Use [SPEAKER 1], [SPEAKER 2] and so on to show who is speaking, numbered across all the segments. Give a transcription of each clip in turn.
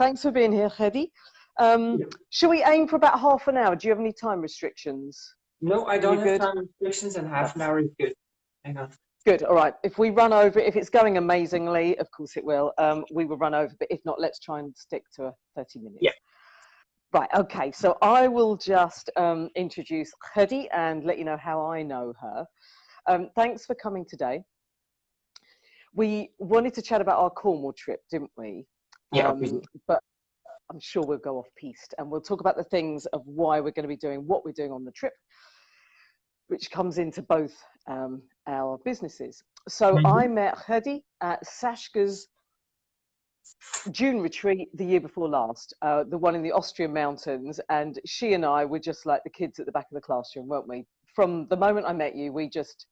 [SPEAKER 1] Thanks for being here, Hedy. Um, yeah. Shall we aim for about half an hour? Do you have any time restrictions?
[SPEAKER 2] No, I don't have good? time restrictions and half an hour is good. Hang on.
[SPEAKER 1] Good, all right. If we run over, if it's going amazingly, of course it will, um, we will run over, but if not, let's try and stick to a 30 minutes.
[SPEAKER 2] Yeah.
[SPEAKER 1] Right, okay, so I will just um, introduce Hedy and let you know how I know her. Um, thanks for coming today. We wanted to chat about our Cornwall trip, didn't we?
[SPEAKER 2] Yeah. Um,
[SPEAKER 1] but I'm sure we'll go off piste and we'll talk about the things of why we're going to be doing what we're doing on the trip, which comes into both um, our businesses. So mm -hmm. I met Hedy at Sascha's June retreat the year before last, uh, the one in the Austrian mountains, and she and I were just like the kids at the back of the classroom, weren't we? From the moment I met you, we just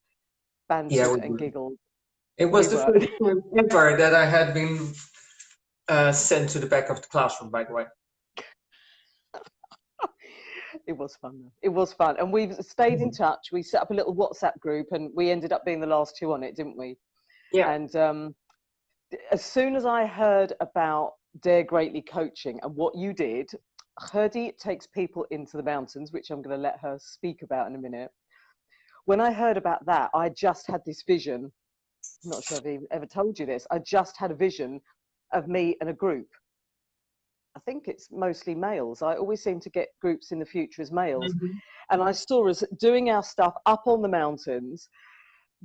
[SPEAKER 1] bantered yeah, and giggled.
[SPEAKER 2] It was we the first time ever that I had been uh, sent to the back of the classroom, by the way.
[SPEAKER 1] it was fun. It was fun. And we've stayed in mm-hmm. touch. We set up a little WhatsApp group and we ended up being the last two on it, didn't we?
[SPEAKER 2] Yeah.
[SPEAKER 1] And um, as soon as I heard about Dare Greatly coaching and what you did, Hedy takes people into the mountains, which I'm going to let her speak about in a minute. When I heard about that, I just had this vision. I'm not sure if I've ever told you this. I just had a vision of me and a group. I think it's mostly males. I always seem to get groups in the future as males. Mm -hmm. And I saw us doing our stuff up on the mountains,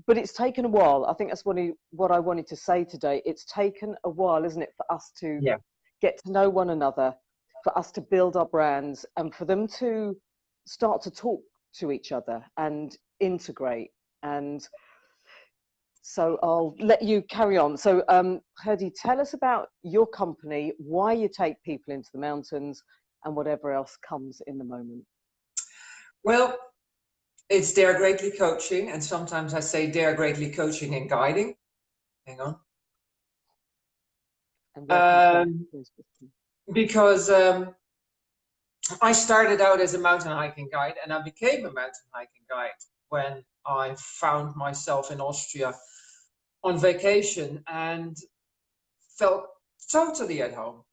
[SPEAKER 1] but it's taken a while. I think that's what, what I wanted to say today. It's taken a while, isn't it, for us to
[SPEAKER 2] yeah.
[SPEAKER 1] get to know one another, for us to build our brands, and for them to start to talk to each other and integrate. And so I'll let you carry on. So, um, Hedy, tell us about your company, why you take people into the mountains, and whatever else comes in the moment.
[SPEAKER 2] Well, it's Dare Greatly Coaching, and sometimes I say Dare Greatly Coaching and Guiding. Hang on. Um, because um, I started out as a mountain hiking guide and I became a mountain hiking guide when I found myself in Austria on vacation and felt totally at home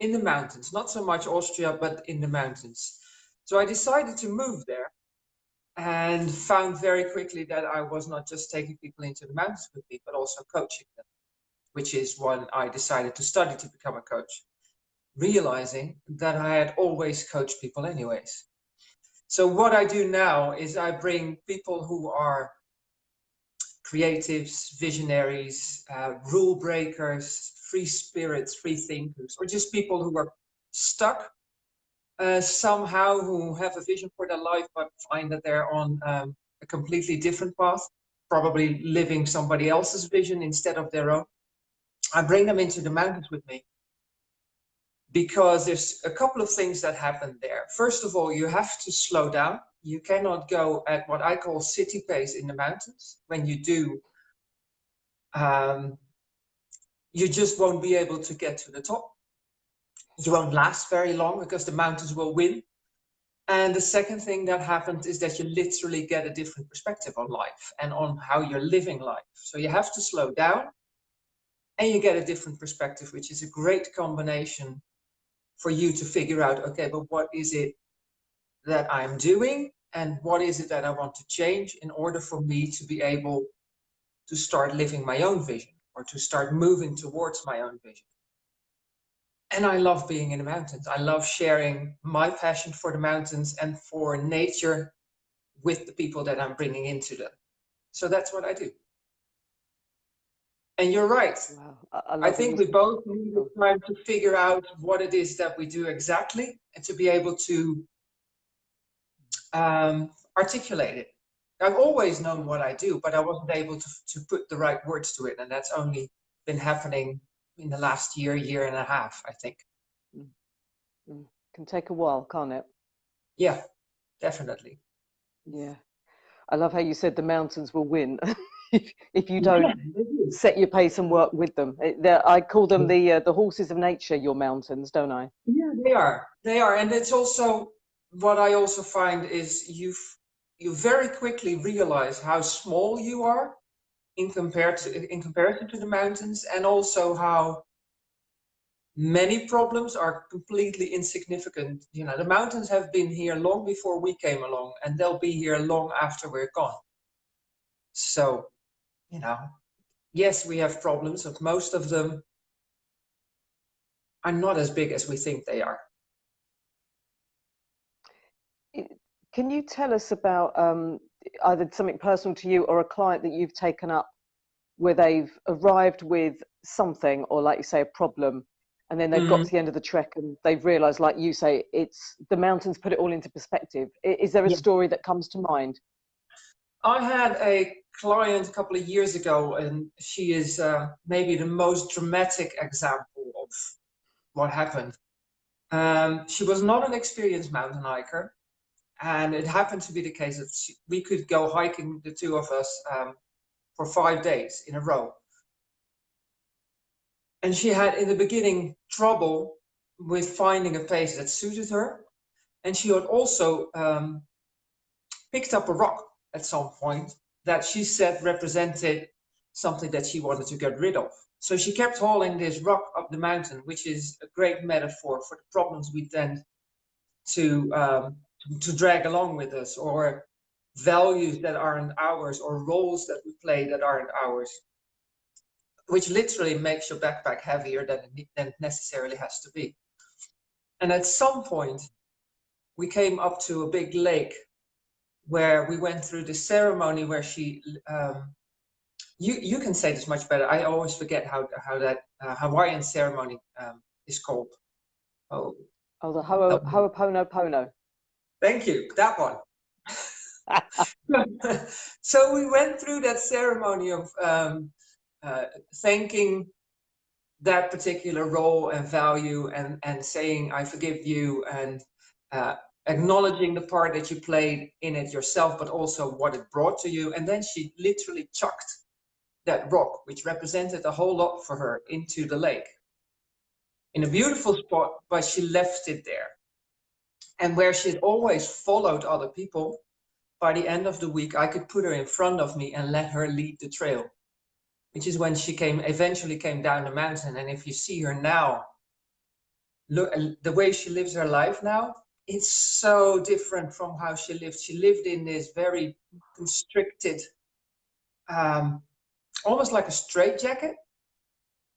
[SPEAKER 2] in the mountains, not so much Austria, but in the mountains. So I decided to move there and found very quickly that I was not just taking people into the mountains with me, but also coaching them, which is when I decided to study to become a coach, realizing that I had always coached people anyways. So what I do now is I bring people who are creatives, visionaries, uh, rule breakers, free spirits, free thinkers, or just people who are stuck uh, somehow who have a vision for their life but find that they're on um, a completely different path, probably living somebody else's vision instead of their own. I bring them into the mountains with me because there's a couple of things that happen there. First of all, you have to slow down you cannot go at what I call city pace in the mountains. When you do, um, you just won't be able to get to the top. You won't last very long because the mountains will win. And the second thing that happens is that you literally get a different perspective on life and on how you're living life. So you have to slow down and you get a different perspective, which is a great combination for you to figure out, okay, but what is it that I'm doing and what is it that I want to change in order for me to be able to start living my own vision or to start moving towards my own vision. And I love being in the mountains. I love sharing my passion for the mountains and for nature with the people that I'm bringing into them. So that's what I do. And you're right. Wow. I, I think we both need time to figure out what it is that we do exactly and to be able to um, articulate it. I've always known what I do, but I wasn't able to, to put the right words to it. And that's only been happening in the last year, year and a half, I think. Mm.
[SPEAKER 1] Mm. Can take a while, can't it?
[SPEAKER 2] Yeah, definitely.
[SPEAKER 1] Yeah. I love how you said the mountains will win. if, if you don't yeah, set your pace and work with them. I call them the uh, the horses of nature, your mountains, don't I?
[SPEAKER 2] Yeah, they are. They are. And it's also what I also find is you you very quickly realize how small you are in compared to in comparison to the mountains, and also how many problems are completely insignificant. You know, the mountains have been here long before we came along and they'll be here long after we're gone. So, you know, yes, we have problems, but most of them are not as big as we think they are.
[SPEAKER 1] Can you tell us about um, either something personal to you or a client that you've taken up where they've arrived with something or like you say a problem and then they've mm-hmm. got to the end of the trek and they've realized like you say it's the mountains put it all into perspective is there a yeah. story that comes to mind
[SPEAKER 2] i had a client a couple of years ago and she is uh, maybe the most dramatic example of what happened um, she was not an experienced mountain hiker and it happened to be the case that she, we could go hiking the two of us um, for five days in a row and she had in the beginning trouble with finding a pace that suited her. And she had also um, picked up a rock at some point that she said represented something that she wanted to get rid of. So she kept hauling this rock up the mountain, which is a great metaphor for the problems we tend to um, to drag along with us, or values that aren't ours, or roles that we play that aren't ours which literally makes your backpack heavier than it, than it necessarily has to be. And at some point, we came up to a big lake where we went through the ceremony where she, um, you, you can say this much better. I always forget how, how that uh, Hawaiian ceremony um, is called.
[SPEAKER 1] Oh, oh the Ho Ho'oponopono.
[SPEAKER 2] Thank you, that one. so we went through that ceremony of um, uh, thanking that particular role and value and, and saying, I forgive you and uh, acknowledging the part that you played in it yourself, but also what it brought to you. And then she literally chucked that rock, which represented a whole lot for her, into the lake. In a beautiful spot, but she left it there. And where she had always followed other people, by the end of the week, I could put her in front of me and let her lead the trail which is when she came eventually came down the mountain. And if you see her now look the way she lives her life now it's so different from how she lived. She lived in this very constricted um, almost like a straitjacket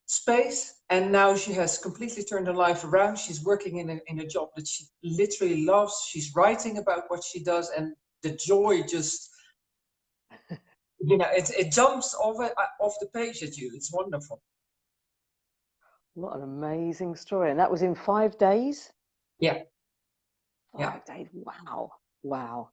[SPEAKER 2] space and now she has completely turned her life around she's working in a, in a job that she literally loves she's writing about what she does and the joy just you know, it, it jumps off, it, uh, off the page at you. It's wonderful.
[SPEAKER 1] What an amazing story. And that was in five days?
[SPEAKER 2] Yeah.
[SPEAKER 1] Five yeah. days. Wow. Wow.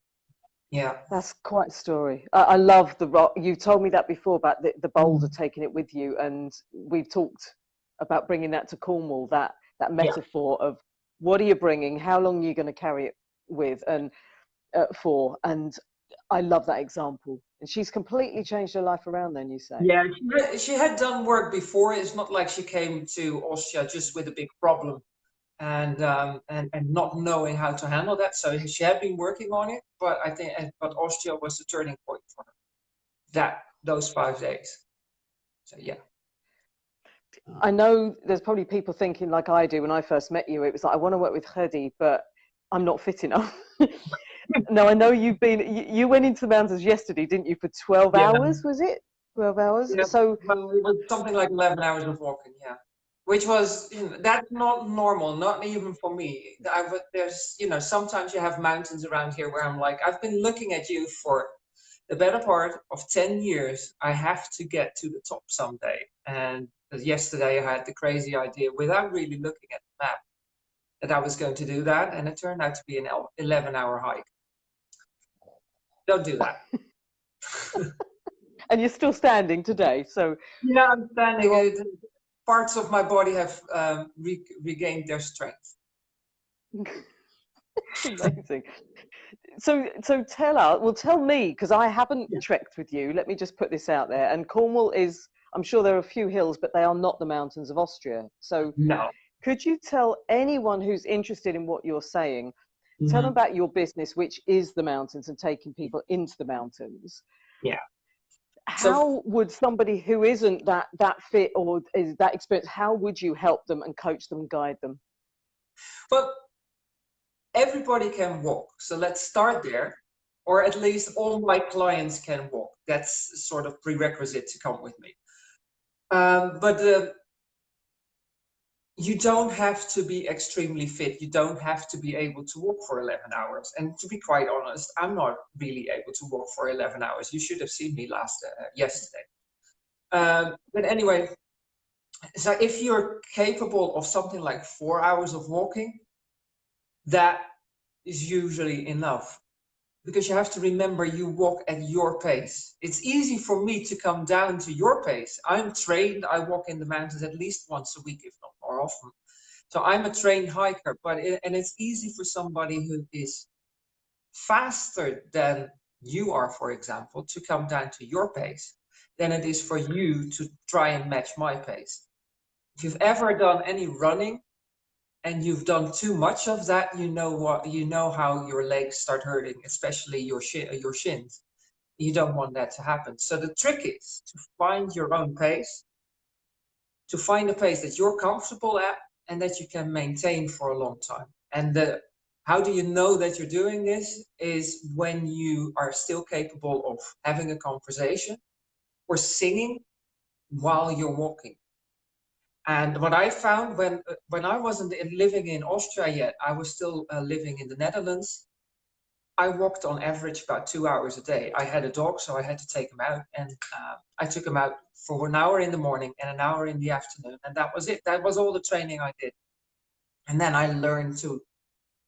[SPEAKER 2] Yeah.
[SPEAKER 1] That's quite a story. I, I love the rock. You told me that before about the, the boulder mm. taking it with you. And we've talked about bringing that to Cornwall, that, that metaphor yeah. of what are you bringing? How long are you going to carry it with and uh, for? And I love that example. And she's completely changed her life around then, you say?
[SPEAKER 2] Yeah, she, she had done work before. It's not like she came to Austria just with a big problem and, um, and, and not knowing how to handle that. So she had been working on it, but I think, but Austria was the turning point for her. That, those five days. So yeah.
[SPEAKER 1] I know there's probably people thinking like I do when I first met you, it was like, I want to work with Gerdy, but I'm not fit enough. no, I know you've been. You, you, went into the mountains yesterday, didn't you? For twelve yeah. hours, was it? Twelve hours. Yeah, so
[SPEAKER 2] well, it was something like eleven hours of walking. Yeah, which was you know, that's not normal, not even for me. I there's you know sometimes you have mountains around here where I'm like I've been looking at you for the better part of ten years. I have to get to the top someday. And yesterday I had the crazy idea without really looking at the map that I was going to do that, and it turned out to be an 11 hour hike. Don't do that.
[SPEAKER 1] and you're still standing today, so.
[SPEAKER 2] Yeah, I'm standing. Parts of my body have um, re regained their strength.
[SPEAKER 1] Amazing. So, so tell us, well, tell me, because I haven't yeah. trekked with you. Let me just put this out there. And Cornwall is, I'm sure there are a few hills, but they are not the mountains of Austria. So,
[SPEAKER 2] no.
[SPEAKER 1] Could you tell anyone who's interested in what you're saying, mm-hmm. tell them mm-hmm. about your business, which is the mountains and taking people into the mountains?
[SPEAKER 2] Yeah.
[SPEAKER 1] How so, would somebody who isn't that that fit or is that experience how would you help them and coach them and guide them?
[SPEAKER 2] Well everybody can walk. So let's start there or at least all my clients can walk. That's sort of prerequisite to come with me. Um, but uh, you don't have to be extremely fit. You don't have to be able to walk for 11 hours. And to be quite honest, I'm not really able to walk for 11 hours. You should have seen me last uh, yesterday. Um, but anyway, so if you're capable of something like four hours of walking, that is usually enough because you have to remember you walk at your pace. It's easy for me to come down to your pace. I'm trained, I walk in the mountains at least once a week, if not more often. So I'm a trained hiker, but it, and it's easy for somebody who is faster than you are, for example, to come down to your pace than it is for you to try and match my pace. If you've ever done any running and you've done too much of that, you know what you know how your legs start hurting, especially your shin, your shins. You don't want that to happen. So the trick is to find your own pace, to find a pace that you're comfortable at and that you can maintain for a long time. And the how do you know that you're doing this is when you are still capable of having a conversation or singing while you're walking and what I found when when I wasn't living in Austria yet, I was still uh, living in the Netherlands. I walked on average about two hours a day. I had a dog, so I had to take him out, and uh, I took him out for an hour in the morning and an hour in the afternoon, and that was it. That was all the training I did. And then I learned to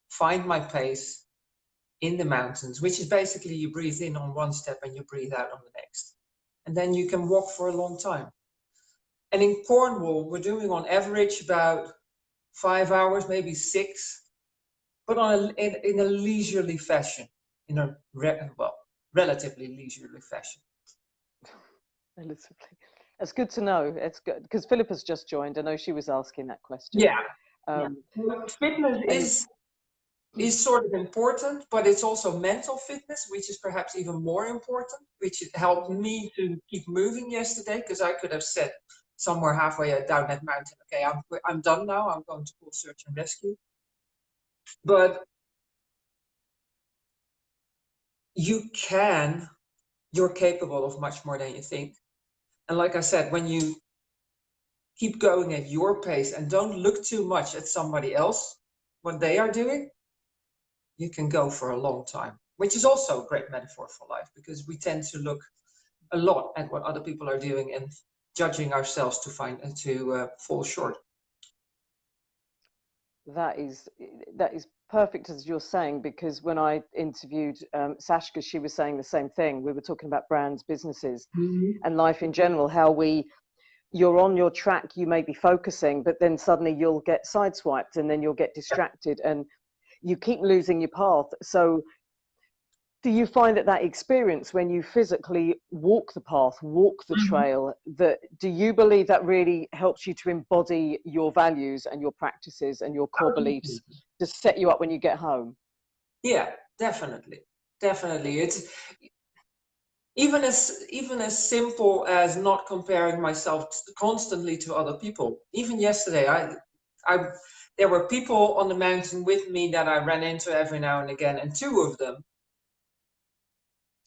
[SPEAKER 2] find my pace in the mountains, which is basically you breathe in on one step and you breathe out on the next, and then you can walk for a long time. And in Cornwall, we're doing on average about five hours, maybe six, but on a, in, in a leisurely fashion, in a re, well, relatively leisurely fashion.
[SPEAKER 1] Relatively. That's good to know. It's good because Philippa's just joined. I know she was asking that question.
[SPEAKER 2] Yeah. Um, yeah. Fitness is is sort of important, but it's also mental fitness, which is perhaps even more important, which helped me to keep moving yesterday because I could have said, somewhere halfway down that mountain. Okay, I'm, I'm done now. I'm going to call search and rescue. But you can, you're capable of much more than you think. And like I said, when you keep going at your pace and don't look too much at somebody else, what they are doing, you can go for a long time, which is also a great metaphor for life because we tend to look a lot at what other people are doing and judging ourselves to find and to uh, fall short.
[SPEAKER 1] That is that is perfect as you're saying because when I interviewed um, Sashka, she was saying the same thing. We were talking about brands, businesses, mm-hmm. and life in general. How we you're on your track, you may be focusing, but then suddenly you'll get sideswiped, and then you'll get distracted, and you keep losing your path. So do you find that that experience when you physically walk the path walk the mm-hmm. trail that do you believe that really helps you to embody your values and your practices and your core beliefs to set you up when you get home?
[SPEAKER 2] Yeah definitely. Definitely. It's even as even as simple as not comparing myself constantly to other people. Even yesterday i i there were people on the mountain with me that i ran into every now and again and two of them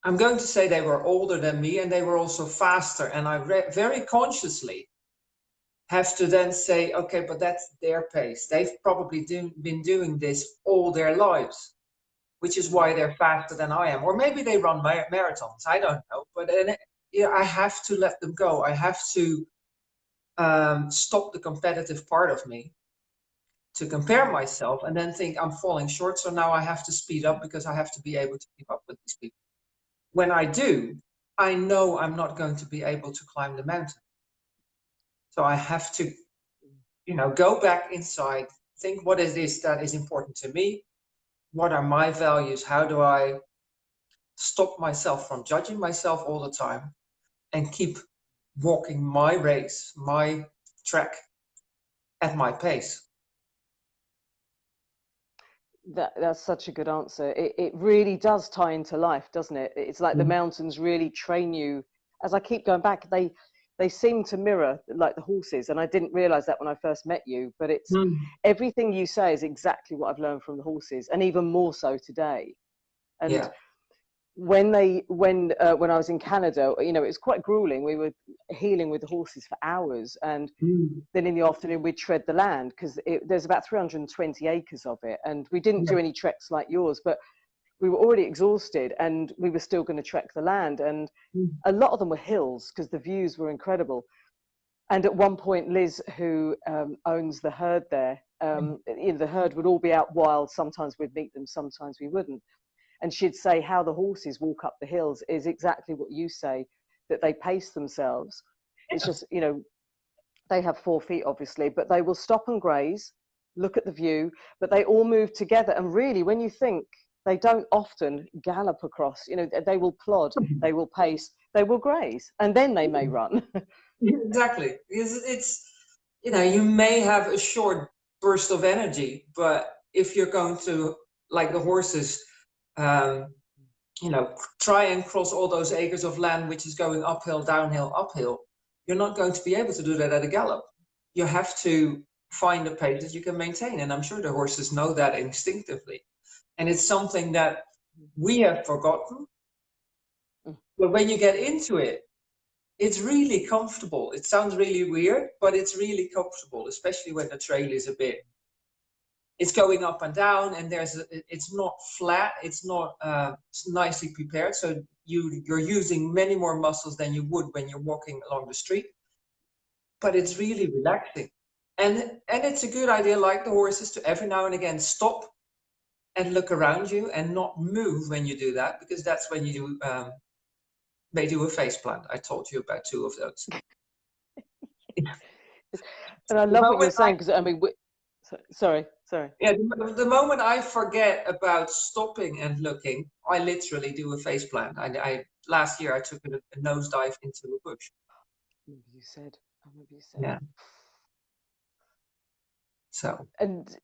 [SPEAKER 2] I'm going to say they were older than me and they were also faster. And I very consciously have to then say, okay, but that's their pace. They've probably do been doing this all their lives, which is why they're faster than I am. Or maybe they run mar marathons. I don't know. But then, yeah, I have to let them go. I have to um, stop the competitive part of me to compare myself and then think I'm falling short. So now I have to speed up because I have to be able to keep up with these people when I do, I know I'm not going to be able to climb the mountain. So I have to, you know, go back inside, think what is this that is important to me? What are my values? How do I stop myself from judging myself all the time and keep walking my race, my track at my pace?
[SPEAKER 1] That that's such a good answer it, it really does tie into life doesn't it it's like mm. the mountains really train you as I keep going back, they they seem to mirror like the horses, and I didn't realize that when I first met you. But it's mm. everything you say is exactly what I've learned from the horses, and even more so today. And yeah when they when uh, when I was in Canada, you know, it was quite grueling. We were healing with the horses for hours, and mm. then in the afternoon we'd tread the land because there's about 320 acres of it, and we didn't yeah. do any treks like yours, but we were already exhausted, and we were still going to trek the land, and mm. a lot of them were hills because the views were incredible. And at one point, Liz, who um, owns the herd there, um, mm. you know, the herd would all be out wild. Sometimes we'd meet them, sometimes we wouldn't and she'd say how the horses walk up the hills is exactly what you say that they pace themselves. It's just you know they have four feet obviously but they will stop and graze look at the view but they all move together. And really when you think they don't often gallop across you know they will plod mm-hmm. they will pace they will graze and then they may mm-hmm. run.
[SPEAKER 2] Exactly. Because it's you know you may have a short burst of energy but if you're going to like the horses um, you know, try and cross all those acres of land which is going uphill, downhill, uphill, you're not going to be able to do that at a gallop. You have to find a pace that you can maintain. And I'm sure the horses know that instinctively. And it's something that we have forgotten. But when you get into it, it's really comfortable. It sounds really weird, but it's really comfortable, especially when the trail is a bit it's going up and down and there's a, it's not flat it's not uh, nicely prepared. So you you're using many more muscles than you would when you're walking along the street. But it's really relaxing. And and it's a good idea like the horses to every now and again stop and look around you and not move when you do that because that's when you do um, may do a face plant. I told you about two of those.
[SPEAKER 1] And i love what you're saying because i mean we, sorry Sorry.
[SPEAKER 2] Yeah, the, the, moment I forget about stopping and looking, I literally do a face plant. I, I last year I took a, a nosedive into a bush.
[SPEAKER 1] You said. You said.
[SPEAKER 2] Yeah. So.
[SPEAKER 1] And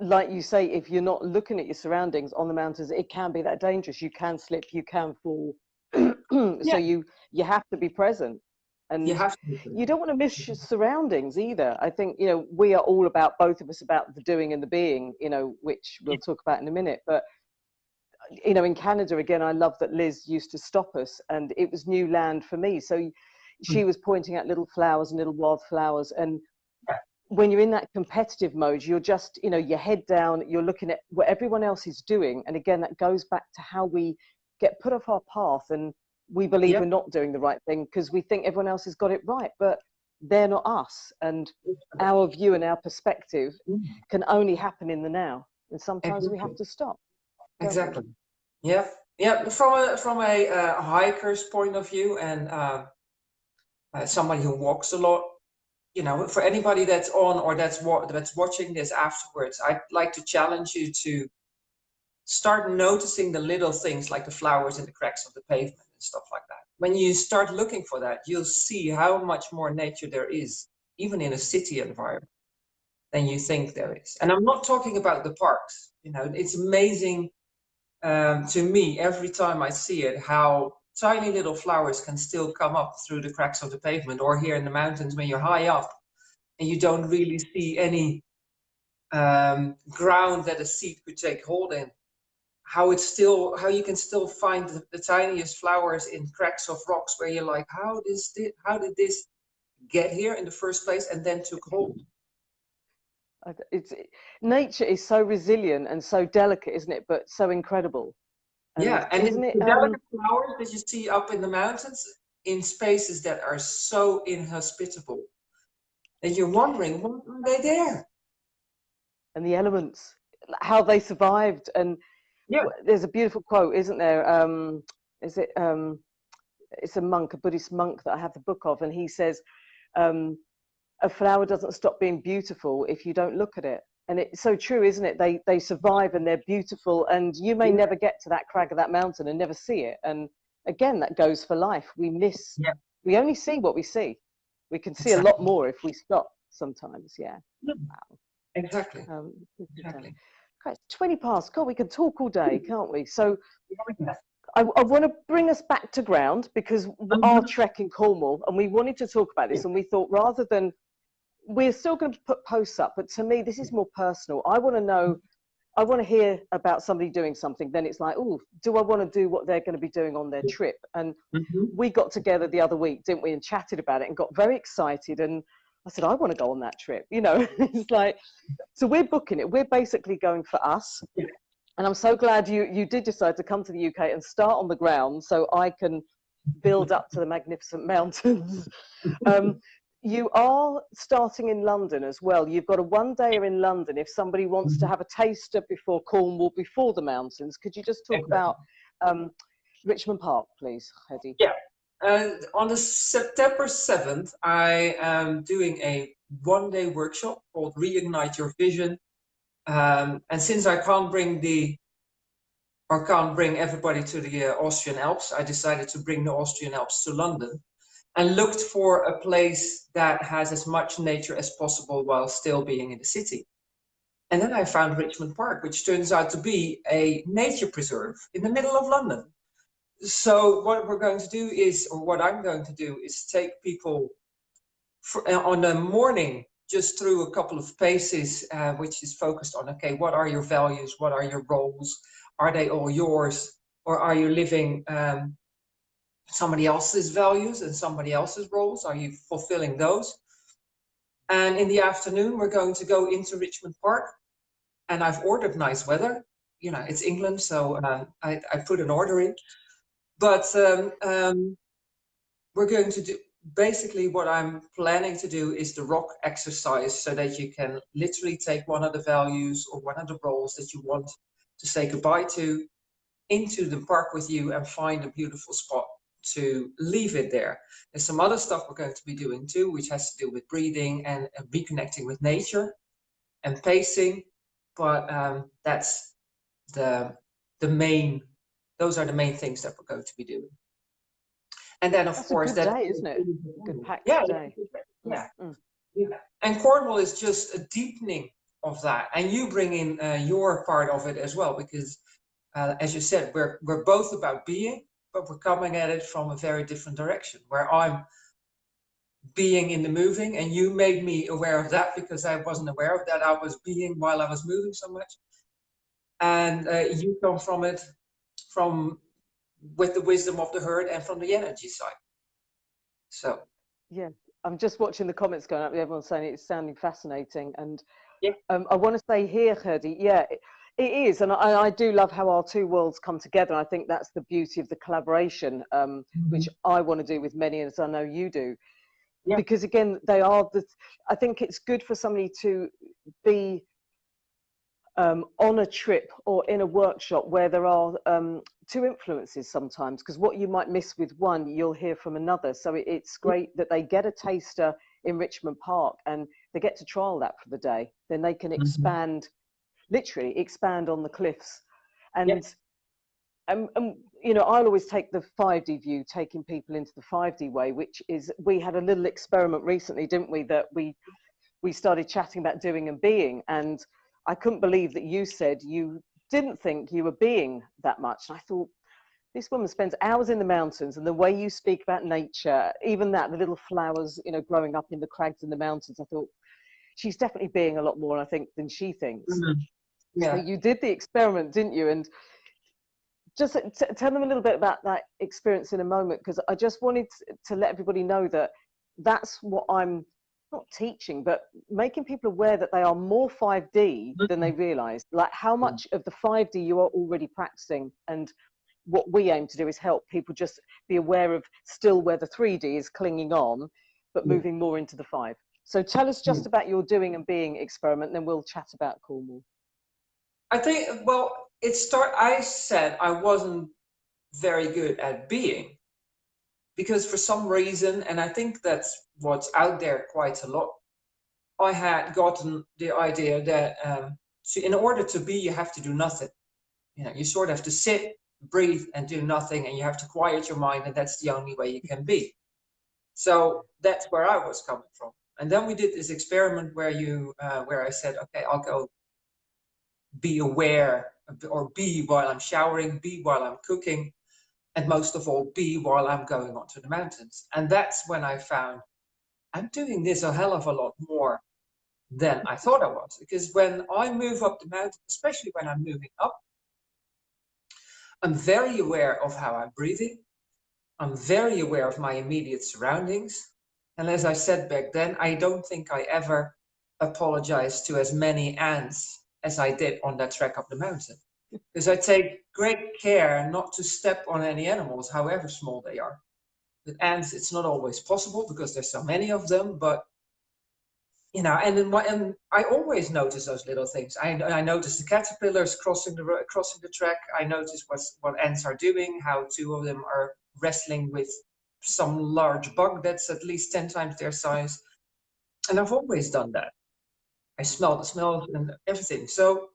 [SPEAKER 1] like you say, if you're not looking at your surroundings on the mountains, it can be that dangerous. You can slip. You can fall. so yeah. you you have to be present and you, have to. you don't want to miss your surroundings either. I think you know we are all about both of us about the doing and the being you know which we'll talk about in a minute. But you know in canada again i love that liz used to stop us and it was new land for me. So she mm. was pointing out little flowers and little wildflowers and when you're in that competitive mode you're just you know your head down you're looking at what everyone else is doing. And again that goes back to how we get put off our path and we believe yep. we're not doing the right thing because we think everyone else has got it right but they're not us and our view and our perspective mm. can only happen in the now and sometimes exactly. we have to stop
[SPEAKER 2] exactly yeah yeah from a from a uh, hiker's point of view and uh, uh, somebody who walks a lot you know for anybody that's on or that's wa- that's watching this afterwards i'd like to challenge you to start noticing the little things like the flowers in the cracks of the pavement stuff like that. When you start looking for that, you'll see how much more nature there is, even in a city environment, than you think there is. And I'm not talking about the parks. You know, it's amazing um, to me every time I see it how tiny little flowers can still come up through the cracks of the pavement, or here in the mountains when you're high up and you don't really see any um, ground that a seed could take hold in how it's still how you can still find the, the, tiniest flowers in cracks of rocks where you're like how does this how did this get here in the first place and then took hold?
[SPEAKER 1] It's nature is so resilient and so delicate isn't it? But so incredible.
[SPEAKER 2] And yeah and isn't it delicate um, flowers that you see up in the mountains in spaces that are so inhospitable and you're wondering why are they there?
[SPEAKER 1] And the elements how they survived and yeah. There's a beautiful quote, isn't there? Um, is it? Um, it's a monk, a Buddhist monk that I have the book of, and he says, um, "A flower doesn't stop being beautiful if you don't look at it." And it's so true, isn't it? They they survive and they're beautiful, and you may yeah. never get to that crag of that mountain and never see it. And again, that goes for life. We miss. Yeah. We only see what we see. We can see exactly. a lot more if we stop. Sometimes, yeah.
[SPEAKER 2] yeah. Wow. Exactly. Um, exactly.
[SPEAKER 1] Okay, 20 past. God, we can talk all day, can't we? So I, I want to bring us back to ground because our trek in Cornwall, and we wanted to talk about this, and we thought rather than we're still going to put posts up, but to me, this is more personal. I want to know, I want to hear about somebody doing something. Then it's like, oh, do I want to do what they're going to be doing on their trip? And mm-hmm. we got together the other week, didn't we, and chatted about it and got very excited. And I said, I want to go on that trip. You know, it's like, so we're booking it. We're basically going for us. And I'm so glad you, you did decide to come to the UK and start on the ground so I can build up to the magnificent mountains. Um, you are starting in London as well. You've got a one dayer in London if somebody wants to mm-hmm. have a taster before Cornwall, before the mountains. Could you just talk exactly. about um, Richmond Park, please, Hedy?
[SPEAKER 2] Yeah. On the September 7th, I am doing a one day workshop called Reignite Your Vision. Um, and since I can't bring the or can't bring everybody to the uh, Austrian Alps, I decided to bring the Austrian Alps to London and looked for a place that has as much nature as possible while still being in the city. And then I found Richmond Park, which turns out to be a nature preserve in the middle of London. So what we're going to do is, or what I'm going to do is take people for, uh, on a morning just through a couple of paces, uh, which is focused on, okay, what are your values? What are your roles? Are they all yours? Or are you living um, somebody else's values and somebody else's roles? Are you fulfilling those? And in the afternoon, we're going to go into Richmond Park. And I've ordered nice weather. You know, it's England, so uh, I, I, put an order in. But um, um, we're going to do, basically what I'm planning to do is the rock exercise so that you can literally take one of the values or one of the roles that you want to say goodbye to into the park with you and find a beautiful spot to leave it there. There's some other stuff we're going to be doing too, which has to do with breathing and, and reconnecting with nature and pacing. But um, that's the the main. Those are the main things that we're going to be doing. And then, of
[SPEAKER 1] that's
[SPEAKER 2] course,
[SPEAKER 1] that
[SPEAKER 2] day,
[SPEAKER 1] isn't it? Good packed
[SPEAKER 2] yeah,
[SPEAKER 1] day.
[SPEAKER 2] Yeah. Mm. yeah. And Cornwall is just a deepening of that, and you bring in uh, your part of it as well, because uh, as you said, we're we're both about being, but we're coming at it from a very different direction where I'm being in the moving and you made me aware of that because I wasn't aware of that. I was being while I was moving so much. And uh, you come from it from with the wisdom of the herd and from the energy side. So.
[SPEAKER 1] Yeah, I'm just watching the comments going up. Everyone's saying it's sounding fascinating. And
[SPEAKER 2] yeah.
[SPEAKER 1] um, I want to say here, Hedy, yeah, it is, and I, I, do love how our two worlds come together. I think that's the beauty of the collaboration, um, mm-hmm. which I want to do with many, as I know you do. Yeah. Because again, they are the. I think it's good for somebody to be um, on a trip or in a workshop where there are um, two influences sometimes. Because what you might miss with one, you'll hear from another. So it, it's great that they get a taster in Richmond Park and they get to trial that for the day. Then they can mm-hmm. expand. Mm-hmm literally expand on the cliffs. And, yes. and, and, you know, I'll always take the 5D view, taking people into the 5D way, which is, we had a little experiment recently, didn't we, that we, we started chatting about doing and being. And I couldn't believe that you said you didn't think you were being that much. And I thought, this woman spends hours in the mountains and the way you speak about nature, even that, the little flowers, you know, growing up in the crags in the mountains, I thought, she's definitely being a lot more, I think, than she thinks. Mm-hmm. Yeah. So you did the experiment, didn't you? And just tell them a little bit about that experience in a moment, because I just wanted to let everybody know that that's what I'm not teaching, but making people aware that they are more 5D than they mm-hmm. realize. Like how mm-hmm. much of the 5D you are already practicing. And what we aim to do is help people just be aware of still where the 3D is clinging on, but mm. moving more into the 5. So tell us just mm. about your doing and being experiment, and then we'll chat about Cornwall.
[SPEAKER 2] I think, well, it start. I said I wasn't very good at being because for some reason, and I think that's what's out there quite a lot. I had gotten the idea that um, so in order to be, you have to do nothing. You know, you sort of have to sit, breathe, and do nothing, and you have to quiet your mind, and that's the only way you can be. So that's where I was coming from. And then we did this experiment where you, uh, where I said, okay, I'll go be aware or be while I'm showering, be while I'm cooking. And most of all be while I'm going onto the mountains. And that's when I found I'm doing this a hell of a lot more than I thought I was. Because when I move up the mountain, especially when I'm moving up, I'm very aware of how I'm breathing. I'm very aware of my immediate surroundings. And as I said back then, I don't think I ever apologized to as many ants as I did on that trek up the mountain. Because I take great care not to step on any animals, however small they are. With ants, it's not always possible because there's so many of them, but you know, and my, and I always notice those little things. I I notice the caterpillars crossing the crossing the track. I notice what what ants are doing, how two of them are wrestling with some large bug that's at least ten times their size, and I've always done that. I smell the smells and everything. So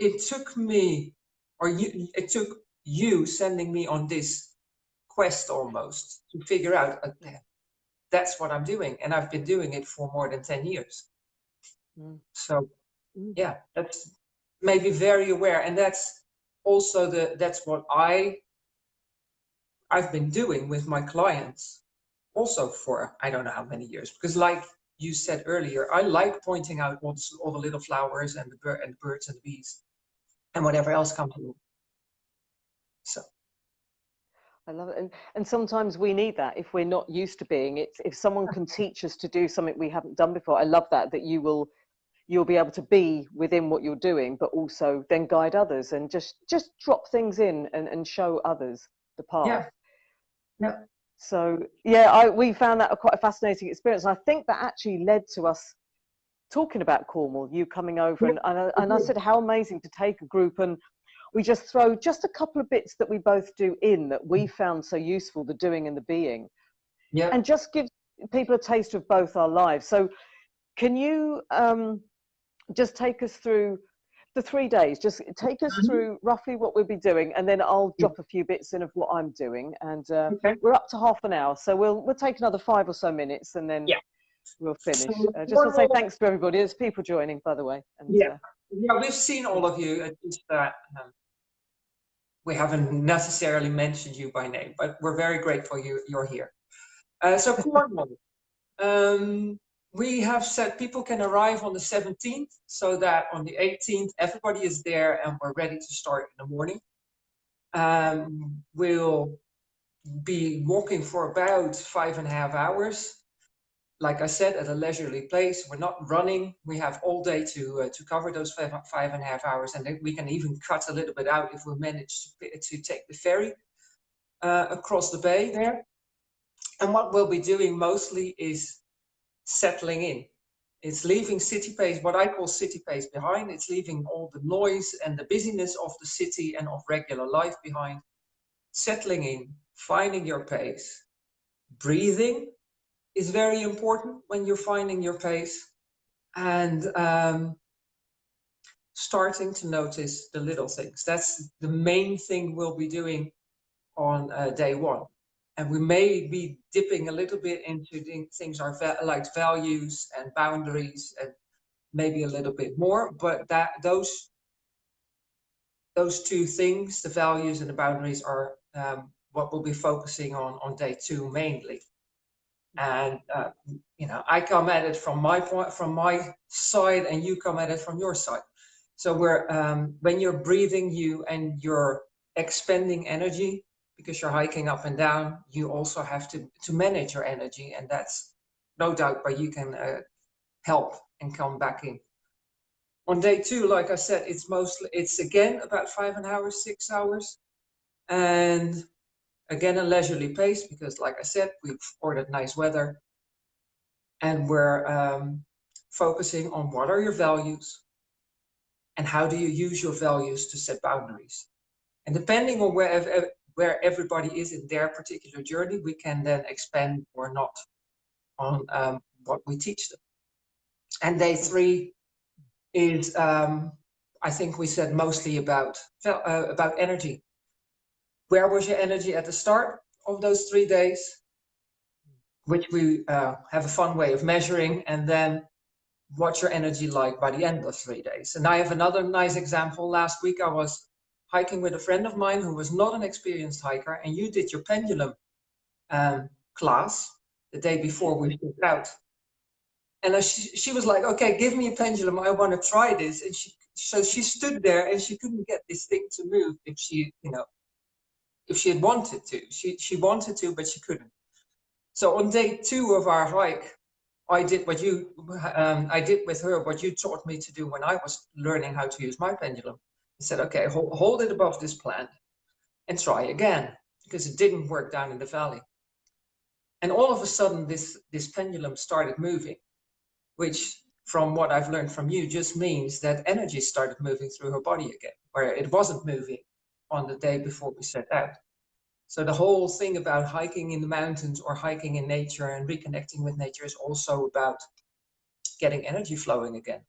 [SPEAKER 2] it took me, or you, it took you sending me on this quest almost to figure out uh, that's what I'm doing. And I've been doing it for more than 10 years. Mm. So mm. yeah, that's maybe very aware. And that's also the, that's what I, I've been doing with my clients also for, I don't know how many years, because like you said earlier, I like pointing out all the, all the little flowers and the, and the birds and the bees and whatever else comes along. So.
[SPEAKER 1] I love it. And, and sometimes we need that if we're not used to being it. If someone can teach us to do something we haven't done before, I love that, that you will, you'll be able to be within what you're doing, but also then guide others and just, just drop things in and, and show others the path.
[SPEAKER 2] Yeah. Yeah.
[SPEAKER 1] So yeah, I, we found that a quite a fascinating experience. And I think that actually led to us talking about Cornwall, you coming over, and, and, I, and I said how amazing to take a group and we just throw just a couple of bits that we both do in that we mm. found so useful, the doing and the being,
[SPEAKER 2] yeah,
[SPEAKER 1] and just give people a taste of both our lives. So, can you um, just take us through the three days? Just take us mm-hmm. through roughly what we'll be doing, and then I'll drop a few bits in of what I'm doing. And uh, okay. we're up to half an hour, so we'll we'll take another five or so minutes, and then
[SPEAKER 2] yeah
[SPEAKER 1] we'll finish. Uh, just want to say thanks to everybody. There's people joining, by the way.
[SPEAKER 2] And, yeah, uh, yeah, we've seen all of you. It's just that um, we haven't necessarily mentioned you by name, but we're very grateful you you're here. Uh, so Cornwall, um, we have said people can arrive on the 17th, so that on the 18th everybody is there and we're ready to start in the morning. Um, we'll be walking for about five and a half hours like I said, at a leisurely place. We're not running. We have all day to uh, to cover those five, five and a half hours, and we can even cut a little bit out if we manage to, to take the ferry uh, across the bay there. And what we'll be doing mostly is settling in. It's leaving city pace, what I call city pace behind. It's leaving all the noise and the busyness of the city and of regular life behind. Settling in, finding your pace, breathing, is very important when you're finding your pace and um, starting to notice the little things. That's the main thing we'll be doing on uh, day one. And we may be dipping a little bit into things like values and boundaries and maybe a little bit more, but that those those two things, the values and the boundaries are um, what we'll be focusing on on day two mainly and uh, you know i come at it from my point from my side and you come at it from your side. So we're um, when you're breathing you and you're expending energy because you're hiking up and down you also have to to manage your energy and that's no doubt but you can uh, help and come back in. On day two like i said it's mostly it's again about five and hours six hours. And Again, a leisurely pace because, like I said, we've ordered nice weather and we're um, focusing on what are your values and how do you use your values to set boundaries. And depending on where, where everybody is in their particular journey, we can then expand or not on um, what we teach them. And day three is, um, I think we said mostly about, uh, about energy where was your energy at the start of those three days, which we uh, have a fun way of measuring, and then what's your energy like by the end of three days. And I have another nice example. Last week I was hiking with a friend of mine who was not an experienced hiker, and you did your pendulum um, class the day before we set out. And she, she was like, okay, give me a pendulum. I want to try this. And she, so she stood there and she couldn't get this thing to move if she, you know, if she had wanted to. She, she wanted to, but she couldn't. So on day two of our hike, I did what you, um, I did with her what you taught me to do when I was learning how to use my pendulum. I said, okay, hold, hold it above this plant and try again because it didn't work down in the valley. And all of a sudden, this, this pendulum started moving, which from what I've learned from you just means that energy started moving through her body again, where it wasn't moving on the day before we set out. So the whole thing about hiking in the mountains or hiking in nature and reconnecting with nature is also about getting energy flowing again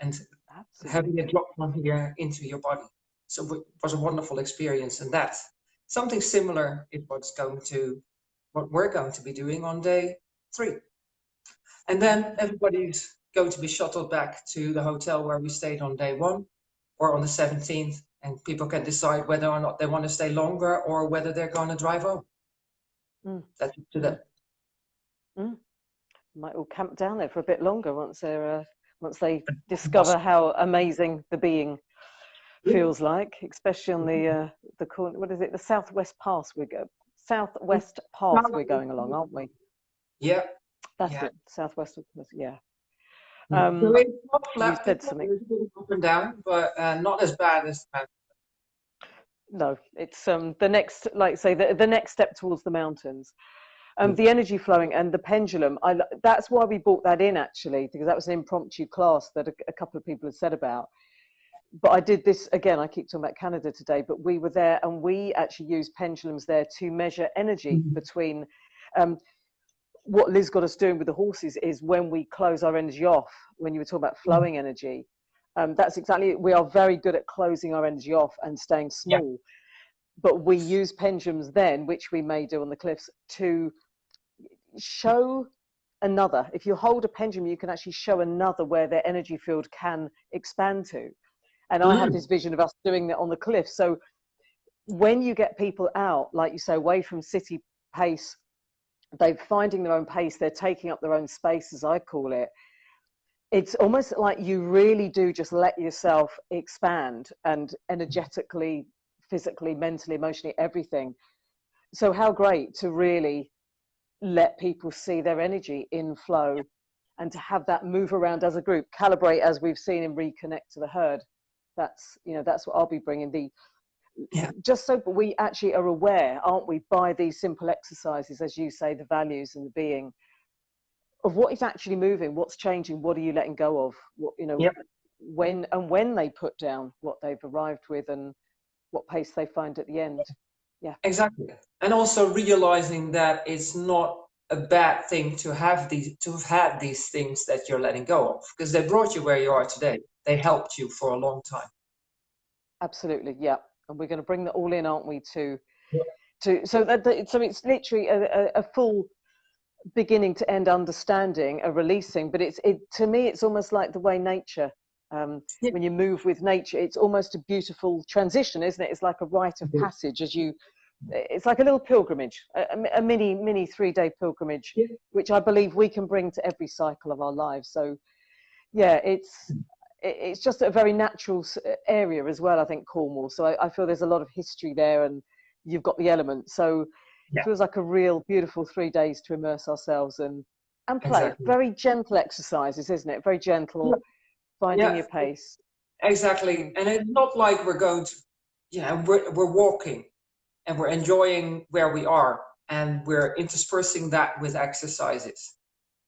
[SPEAKER 2] and Absolutely. having it drop from here into your body. So it was a wonderful experience and that something similar is what's going to what we're going to be doing on day three. And then everybody's going to be shuttled back to the hotel where we stayed on day one or on the 17th. And people can decide whether or not they want to stay longer or whether they're going to drive home. Mm. That's up to them.
[SPEAKER 1] Mm. Might all camp down there for a bit longer once they're uh, once they discover how amazing the being feels like, especially on the mm-hmm. uh, the corner. What is it? The Southwest Pass we go southwest path we're going along, aren't we?
[SPEAKER 2] Yeah.
[SPEAKER 1] That's yeah. it. Southwest. Yeah.
[SPEAKER 2] Mm. Um, so it's not flat. Said something. Up and down, but uh, not as bad as.
[SPEAKER 1] No, it's um the next, like say, the the next step towards the mountains. Um, mm. the energy flowing and the pendulum. I that's why we brought that in actually because that was an impromptu class that a, a couple of people had said about but I did this again. I keep talking about Canada today, but we were there and we actually used pendulums there to measure energy mm-hmm. between. Um, what Liz got us doing with the horses is when we close our energy off. When you were talking about mm-hmm. flowing energy, um, that's exactly. We are very good at closing our energy off and staying small. But we use pendulums then, which we may do on the cliffs, to show another. If you hold a pendulum, you can actually show another where their energy field can expand to. And I had mm. this vision of us doing that on the cliff. So when you get people out, like you say, away from city pace, they're finding their own pace, they're taking up their own space, as I call it. It's almost like you really do just let yourself expand and energetically, physically, mentally, emotionally, everything. So, how great to really let people see their energy in flow and to have that move around as a group, calibrate as we've seen in Reconnect to the Herd that's you know that's what i'll be bringing the yeah. just so we actually are aware aren't we by these simple exercises as you say the values and the being of what is actually moving what's changing what are you letting go of what you know yep. when and when they put down what they've arrived with and what pace they find at the end yeah
[SPEAKER 2] exactly and also realizing that it's not a bad thing to have these to have had these things that you're letting go of because they brought you where you are today they helped you for a long time.
[SPEAKER 1] Absolutely, yeah. And we're going to bring that all in, aren't we? To, yeah. to so that so it's literally a, a, a, full beginning to end understanding, a releasing. But it's it to me, it's almost like the way nature. Um, yeah. When you move with nature, it's almost a beautiful transition, isn't it? It's like a rite of passage as you it's like a little pilgrimage, a, a mini mini three day pilgrimage, yeah. which I believe we can bring to every cycle of our lives. So, yeah, it's it's just a very natural uh, area as well. I think Cornwall, so I, I, feel there's a lot of history there, and you've got the elements. So yeah. it feels like a real beautiful three days to immerse ourselves and and play. Exactly. Very gentle exercises, isn't it? Very gentle, finding yeah. your pace.
[SPEAKER 2] Exactly, and it's not like we're going to, yeah, we're we're walking, and we're enjoying where we are, and we're interspersing that with exercises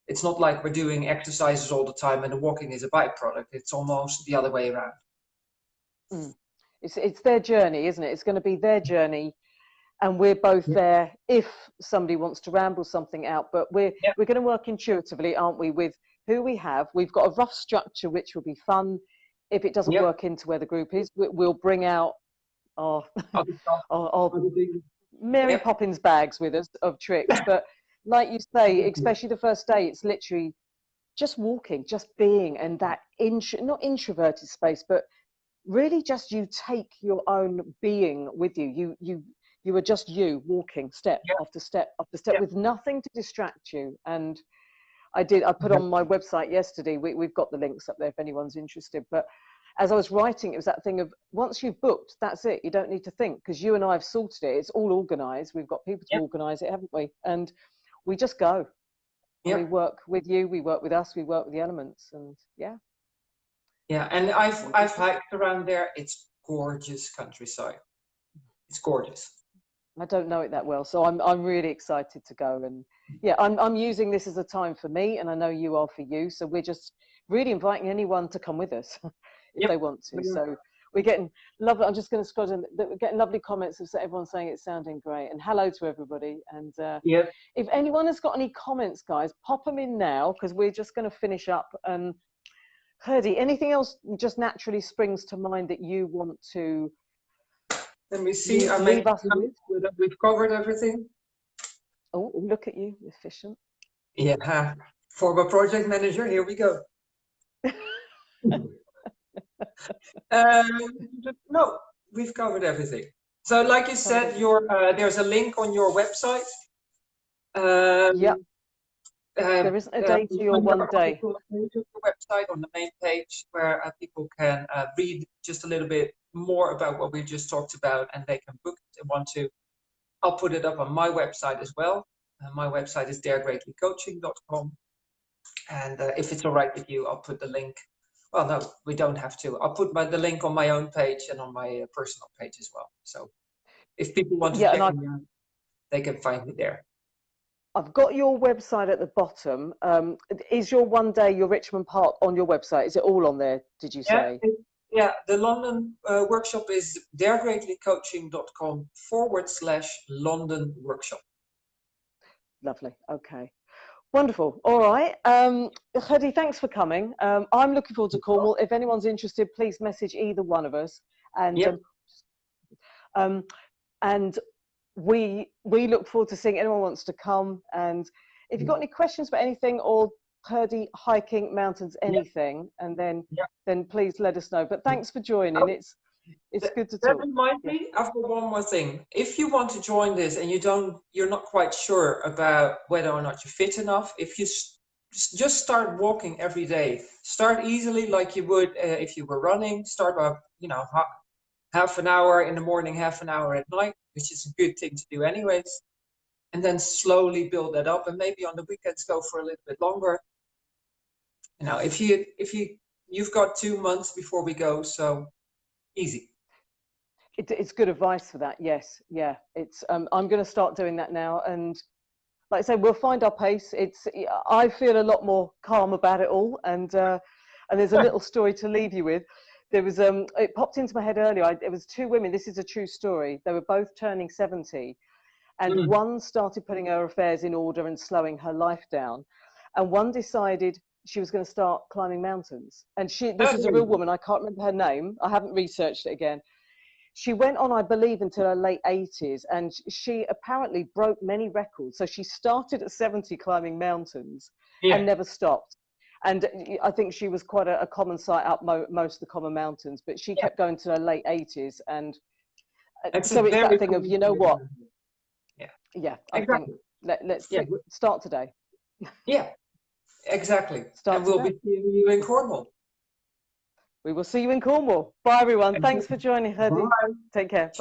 [SPEAKER 2] it's not like we're doing exercises all the time and the walking is a byproduct. It's almost the other way around.
[SPEAKER 1] Mm. It's, it's their journey, isn't it? It's going to be their journey. And we're both yeah. there if somebody wants to ramble something out. But we're, yeah. we're going to work intuitively, aren't we, with who we have. We've got a rough structure which will be fun. If it doesn't yeah. work into where the group is, we'll bring out our, our, our Mary Poppins bags with us of tricks. But like you say, especially the first day, it's literally just walking, just being, and that intro, not introverted space, but really just you take your own being with you. You you you are just you walking step
[SPEAKER 2] Yeah.
[SPEAKER 1] after step after step
[SPEAKER 2] Yeah.
[SPEAKER 1] with nothing to distract you. And I did. I put on my website yesterday. We, we've got the links up there if anyone's interested. But as I was writing, it was that thing of once you've booked, that's it. You don't need to think because you and I have sorted it. It's all organised. We've got people to
[SPEAKER 2] Yeah.
[SPEAKER 1] organise it, haven't we? And we just go.
[SPEAKER 2] Yeah.
[SPEAKER 1] We work with you. We work with us. We work with the elements. And yeah,
[SPEAKER 2] Yeah, and I've I've hiked around there. It's gorgeous countryside. It's gorgeous.
[SPEAKER 1] I don't know it that well, so I'm I'm really excited to go. And yeah, I'm I'm using this as a time for me, and I know you are for you. So we're just really inviting anyone to come with us if
[SPEAKER 2] Yep,
[SPEAKER 1] they want to. So we're getting lovely. I'm just going to scroll down. We're getting lovely comments of everyone saying it's sounding great, and hello to everybody. And uh,
[SPEAKER 2] Yeah.
[SPEAKER 1] if anyone has got any comments, guys, pop them in now because we're just going to finish up. And Herdy, anything else just naturally springs to mind that you want to
[SPEAKER 2] Let me see. I
[SPEAKER 1] leave
[SPEAKER 2] make
[SPEAKER 1] us with?
[SPEAKER 2] we've covered everything.
[SPEAKER 1] Oh, look at you, efficient.
[SPEAKER 2] Yeah. Former project manager. Here we go. um, no, we've covered everything. So, like you said, your uh, there's a link on your website. Um,
[SPEAKER 1] Yep.
[SPEAKER 2] um,
[SPEAKER 1] There isn't a
[SPEAKER 2] uh,
[SPEAKER 1] day to your one day.
[SPEAKER 2] on website on the main page where uh, people can uh, read just a little bit more about what we just talked about and they can book if they want to. I'll put it up on my website as well. Uh, my website is daregreatlycoaching.com. And uh, if it's all right with you, I'll put the link. Well, no, we don't have to. I'll put my, the link on my own page and on my uh, personal page as well. So if people want to
[SPEAKER 1] Yeah,
[SPEAKER 2] check me out, they can find me there.
[SPEAKER 1] I've got your website at the bottom. Um, is your one day, your Richmond Park on your website? Is it all on there, did you
[SPEAKER 2] Yeah,
[SPEAKER 1] say?
[SPEAKER 2] it- yeah, the London uh, workshop is daregreatlycoaching.com forward slash London workshop.
[SPEAKER 1] Lovely. Okay. Wonderful. All right. Um, Hedy, thanks for coming. Um, I'm looking forward to Cornwall. If anyone's interested, please message either one of us. And
[SPEAKER 2] Yep.
[SPEAKER 1] um, um, and we we look forward to seeing anyone wants to come. And if you've got any questions about anything or Hurdy hiking mountains, anything, and then
[SPEAKER 2] Yep.
[SPEAKER 1] then please let us know. But thanks for joining.
[SPEAKER 2] Oh,
[SPEAKER 1] It's it's good to
[SPEAKER 2] That
[SPEAKER 1] talk.
[SPEAKER 2] reminds me, I've got one more thing. If you want to join this and you don't, you're not quite sure about whether or not you're fit enough, if you just start walking every day, start easily like you would uh, if you were running. Start by, you know, ha- half an hour in the morning, half an hour at night, which is a good thing to do anyways. And then slowly build that up, and maybe on the weekends go for a little bit longer. You know, if you if you you've got two months before we go, so easy.
[SPEAKER 1] It, it's good advice for that. Yes, yeah. It's um, I'm going to start doing that now, and like I say, we'll find our pace. It's I feel a lot more calm about it all, and uh, and there's a little story to leave you with. There was um, it popped into my head earlier. I, it was two women. This is a true story. They were both turning 70, and
[SPEAKER 2] Mm.
[SPEAKER 1] one started putting her affairs in order and slowing her life down, and one decided she was going to start climbing mountains. And she this is a real woman. I can't remember her name. I haven't researched it again she went on, I believe, until her late 80s, and she apparently broke many records. So she started at 70 climbing mountains
[SPEAKER 2] Yeah.
[SPEAKER 1] and never stopped. And I think she was quite a, a common sight up mo- most of the common mountains, but she
[SPEAKER 2] Yeah.
[SPEAKER 1] kept going to her late 80s. And uh,
[SPEAKER 2] It's
[SPEAKER 1] so it's that thing of, you know what?
[SPEAKER 2] Yeah,
[SPEAKER 1] Yeah, I
[SPEAKER 2] exactly.
[SPEAKER 1] think let, let's
[SPEAKER 2] Yeah.
[SPEAKER 1] start today.
[SPEAKER 2] Yeah, exactly.
[SPEAKER 1] Start
[SPEAKER 2] and we'll
[SPEAKER 1] today.
[SPEAKER 2] be seeing you in Cornwall.
[SPEAKER 1] We will see you in Cornwall. Bye, everyone. Thanks for joining, Hedy. Take care.